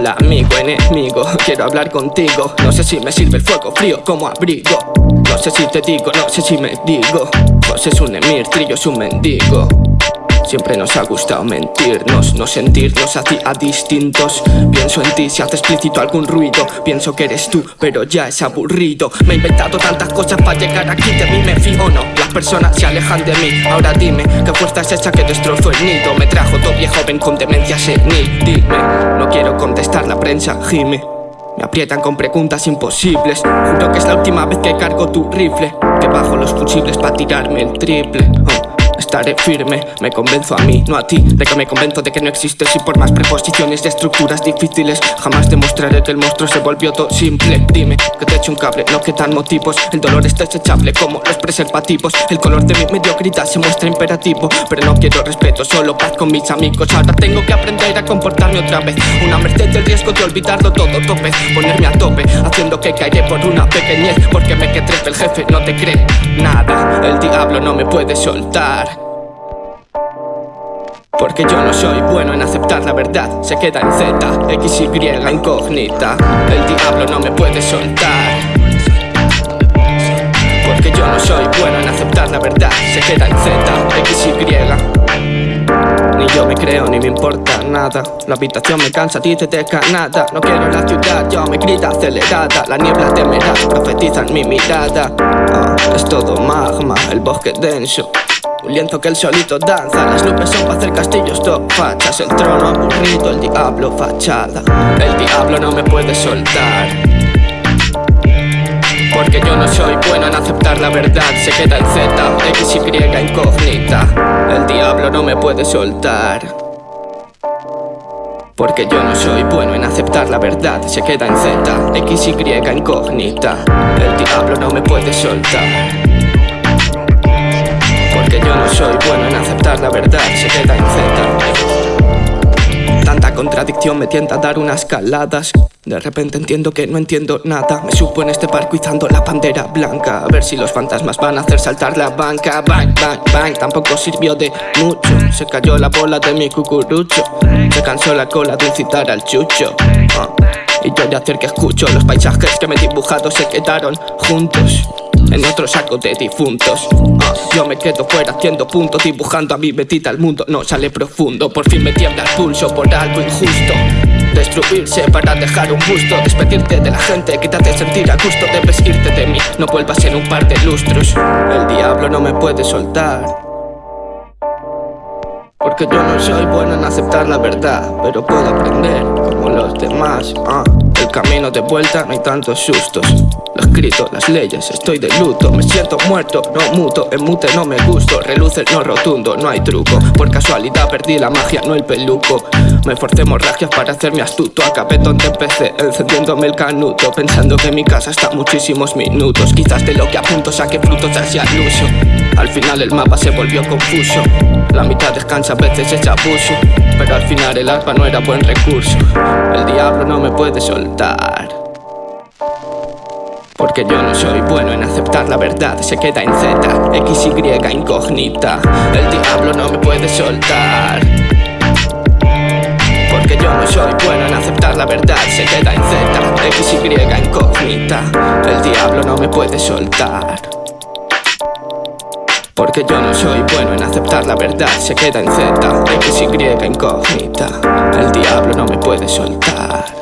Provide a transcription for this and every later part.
Hola amigo, enemigo, quiero hablar contigo. No sé si me sirve el fuego frío como abrigo. No sé si te digo, no sé si me digo. Vos es un emir, trillo es un mendigo Siempre nos ha gustado mentirnos, no sentirnos a distintos. Pienso en ti si hace explícito algún ruido. Pienso que eres tú, pero ya es aburrido. Me he inventado tantas cosas para llegar aquí De mí me fío no, las personas se alejan de mí. Ahora dime, ¿qué fuerza es esa que destrozó el nido? Me trajo viejo joven con demencia senil. Dime, no quiero contestar la prensa, gime me aprietan con preguntas imposibles. Juro que es la última vez que cargo tu rifle. Que bajo los fusibles para tirarme el triple. Oh. Estaré firme, me convenzo a mí, no a ti. De que me convenzo de que no existes y por más preposiciones de estructuras difíciles. Jamás demostraré que el monstruo se volvió todo simple. Dime que te echo un cable, no que tan motivos. El dolor es desechable como los preservativos. El color de mi mediocridad se muestra imperativo. Pero no quiero respeto, solo paz con mis amigos. Ahora tengo que aprender a comportarme otra vez. Una merced del riesgo de olvidarlo todo tope. Ponerme a tope, haciendo que caeré por una pequeñez. Porque me que trepe el jefe, no te cree nada. El diablo no me puede soltar porque yo no soy bueno en aceptar la verdad. Se queda en Z, X, Y, incógnita. El diablo no me puede soltar. Porque yo no soy bueno en aceptar la verdad. Se queda en Z, X, Y. Ni yo me creo ni me importa nada. La habitación me cansa, a ti te deja nada. No quiero la ciudad, yo me grita acelerada. La niebla temerá, profetiza en mi mirada. Ah, Es todo magma, el bosque denso un lienzo que el solito danza. Las nubes son para hacer castillos top fachas. El trono aburrido, el diablo fachada. El diablo no me puede soltar. Porque yo no soy bueno en aceptar la verdad. Se queda en Z, X, Y, incógnita. El diablo no me puede soltar. Porque yo no soy bueno en aceptar la verdad. Se queda en Z, X, Y, incógnita. El diablo no me puede soltar que yo no soy bueno en aceptar la verdad Se queda Z Tanta contradicción me tienta a dar unas caladas. De repente entiendo que no entiendo nada. Me supo en este parco izando la bandera blanca. A ver si los fantasmas van a hacer saltar la banca. Bang, bang, bang, tampoco sirvió de mucho. Se cayó la bola de mi cucurucho. Se cansó la cola de incitar al chucho. Ah, Y yo de hacer que escucho Los paisajes que me he dibujado se quedaron juntos en otro saco de difuntos. Ah, Yo me quedo fuera haciendo puntos Dibujando a mi betita el mundo no sale profundo. Por fin me tiembla el pulso por algo injusto. Destruirse para dejar un busto Despedirte de la gente, quítate sentir a gusto Debes irte de mí, no vuelvas en un par de lustros. El diablo no me puede soltar. Porque yo no soy bueno en aceptar la verdad Pero puedo aprender como los demás. Ah. El camino de vuelta no hay tantos sustos. Lo escrito, las leyes, estoy de luto. Me siento muerto, no muto, en mute no me gusto. Reluce no rotundo, no hay truco. Por casualidad perdí la magia, no el peluco. Me forcé hemorragias para hacerme astuto. Acabé donde empecé, encendiéndome el canuto. Pensando que mi casa está muchísimos minutos. Quizás de lo que apunto saque frutos hacia el uso Al final el mapa se volvió confuso. La mitad descansa, a veces es abuso. Pero al final el arpa no era buen recurso. El diablo no me puede soltar porque yo no soy bueno en aceptar la verdad Se queda en Z, X, Y, incógnita. El diablo no me puede soltar. Porque yo no soy bueno en aceptar la verdad Se queda en Z, X, Y, incógnita. El diablo no me puede soltar. Porque yo no soy bueno en aceptar la verdad Se queda en Z, X, Y, incógnita. El diablo no me puede soltar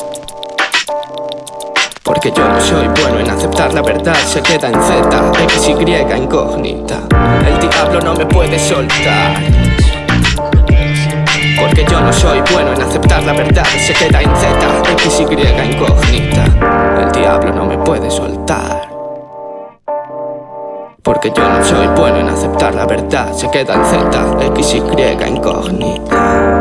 porque yo no soy bueno en aceptar la verdad Se queda en Z, X, Y, incógnita. El diablo no me puede soltar. Porque yo no soy bueno en aceptar la verdad Se queda en Z, X, Y, incógnita. El diablo no me puede soltar. Porque yo no soy bueno en aceptar la verdad Se queda en Z, X, Y, incógnita